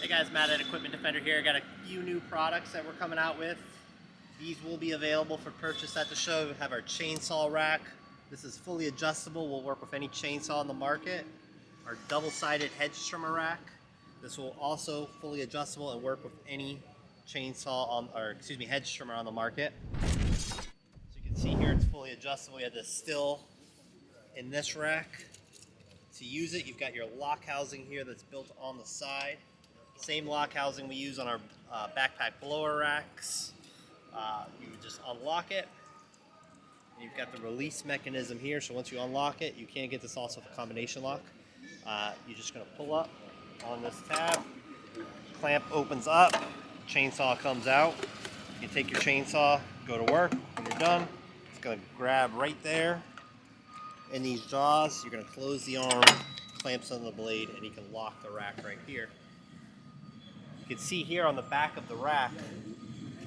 Hey guys, Matt at Equipment Defender here. Got a few new products that we're coming out with. These will be available for purchase at the show. We have our chainsaw rack. This is fully adjustable. Will work with any chainsaw on the market. Our double-sided hedge trimmer rack. This will also fully adjustable and work with any chainsaw on, or excuse me, hedge trimmer on the market. So you can see here, it's fully adjustable. You have the Stihl in this rack. To use it, you've got your lock housing here that's built on the side. Same lock housing we use on our uh, backpack blower racks. Uh, you just unlock it. You've got the release mechanism here, so once you unlock it, you can't get this also with a combination lock. Uh, you're just gonna pull up on this tab, clamp opens up, chainsaw comes out. You take your chainsaw, go to work, when you're done, it's gonna grab right there in these jaws. You're going to close the arm, clamps on the blade, and you can lock the rack right here. You can see here on the back of the rack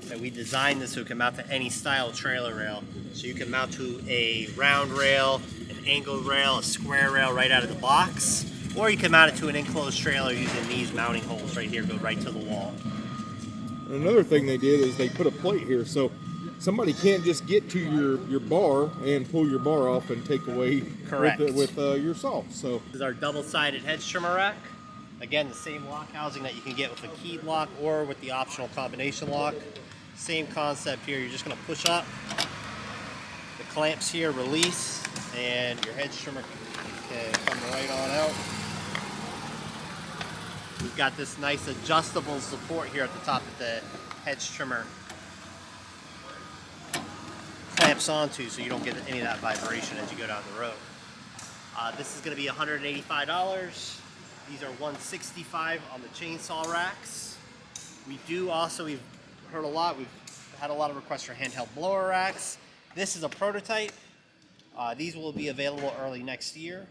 that we designed this so it can mount to any style trailer rail. So you can mount to a round rail, an angled rail, a square rail right out of the box, or you can mount it to an enclosed trailer using these mounting holes right here, go right to the wall. Another thing they did is they put a plate here, so somebody can't just get to your, your bar and pull your bar off and take away Correct. with, with uh, your saw. So This is our double-sided hedge trimmer rack. Again, the same lock housing that you can get with a keyed lock or with the optional combination lock. Same concept here. You're just going to push up. The clamps here release, and your hedge trimmer can come right on out. We've got this nice adjustable support here at the top of the hedge trimmer clamps onto so you don't get any of that vibration as you go down the road. Uh, this is going to be $185. These are 165 on the chainsaw racks. We do also, we've heard a lot, we've had a lot of requests for handheld blower racks. This is a prototype. Uh, these will be available early next year.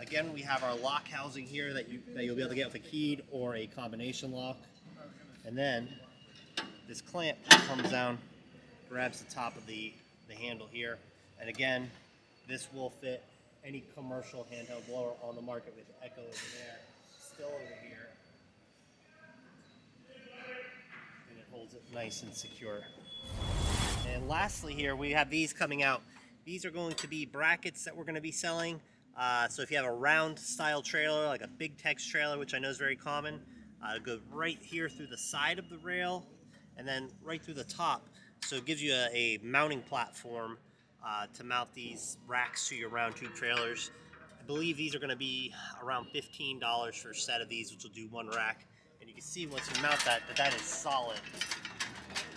Again, we have our lock housing here that, you, that you'll be able to get with a keyed or a combination lock. And then this clamp comes down, grabs the top of the, the handle here. And again, this will fit any commercial handheld blower on the market with Echo over there, Stihl over here. And it holds it nice and secure. And lastly here, we have these coming out. These are going to be brackets that we're going to be selling. Uh, so if you have a round style trailer, like a big tex trailer, which I know is very common, uh, go right here through the side of the rail and then right through the top. So it gives you a, a mounting platform uh, to mount these racks to your round tube trailers. I believe these are going to be around $15 for a set of these, which will do one rack. And you can see once you mount that, that that is solid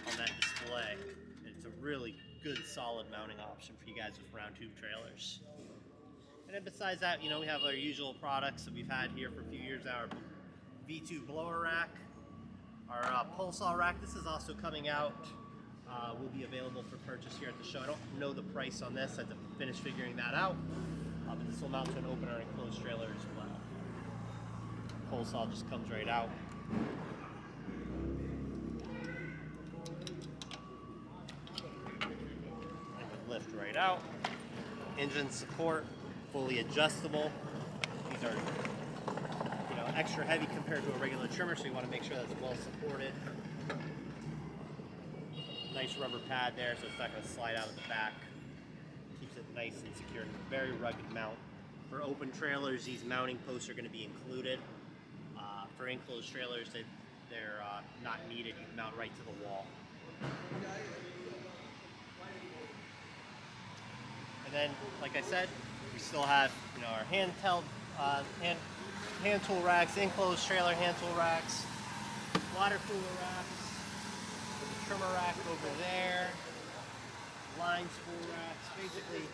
on that display. And it's a really good solid mounting option for you guys with round tube trailers. And then besides that, you know, we have our usual products that we've had here for a few years now. Our V2 blower rack, our uh, pole saw rack. This is also coming out. Uh, will be available for purchase here at the show. I don't know the price on this. I have to finish figuring that out. Uh, but this will mount to an open or enclosed trailer as well. Pole saw just comes right out. It would lift right out. Engine support, fully adjustable. These are you know extra heavy compared to a regular trimmer, so you want to make sure that's well supported. Nice rubber pad there, so it's not going to slide out of the back. Keeps it nice and secure. and Very rugged mount. For open trailers, these mounting posts are going to be included. Uh, for enclosed trailers, they, they're uh, not needed. You mount right to the wall. And then, like I said, we still have you know our handheld uh, hand hand tool racks, enclosed trailer hand tool racks, water cooler racks, trimmer rack over there, line spool racks. Basically,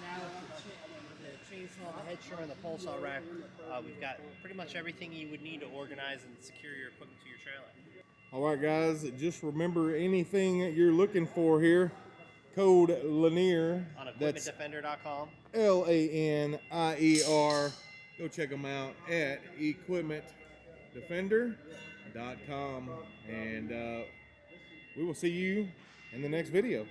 now with the, cha- the chainsaw, the head trimmer, and the pole saw rack, uh, we've got pretty much everything you would need to organize and secure your equipment to your trailer. All right, guys, just remember anything that you're looking for here, code Lanier. On equipmentdefender.com. L A N I E R. Go check them out at equipmentdefender.com. And uh, we will see you in the next video.